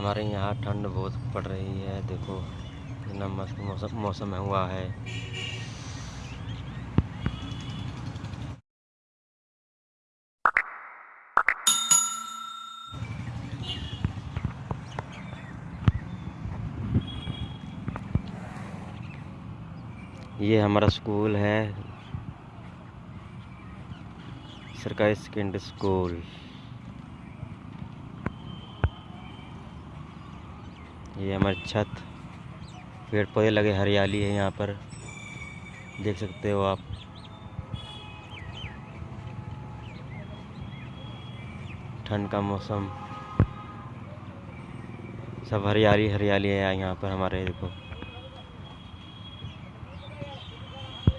हमारे यहाँ ठंड बहुत पड़ रही है, देखो कितना मस्त मौसम मौसम हुआ है। ये हमारा स्कूल है, सरकारी सेकेंडरी स्कूल ये हमारी छत। पेड़ पौधे लगे, हरियाली है यहाँ पर। देख सकते हो आप। ठंड का मौसम। सब हरियाली हरियाली है यहाँ पर हमारे, देखो।